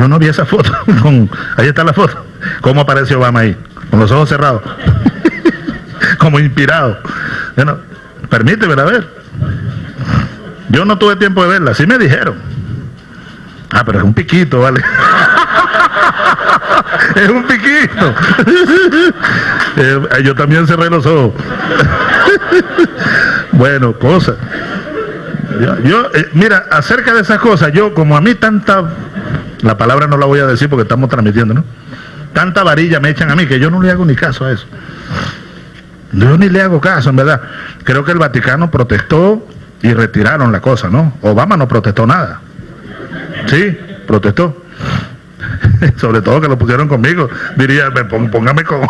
Yo no vi esa foto. Ahí está la foto. ¿Cómo aparece Obama ahí? Con los ojos cerrados. Como inspirado. Bueno, permíteme a ver. Yo no tuve tiempo de verla, sí me dijeron. Ah, pero es un piquito, vale. es un piquito. Eh, yo también cerré los ojos. bueno, cosa. Yo, eh, mira, acerca de esas cosas, yo como a mí tanta, la palabra no la voy a decir porque estamos transmitiendo, ¿no? Tanta varilla me echan a mí que yo no le hago ni caso a eso. Yo ni le hago caso, en verdad. Creo que el Vaticano protestó y retiraron la cosa, ¿no? Obama no protestó nada. Sí, protestó. Sobre todo que lo pusieron conmigo. Diría, póngame con...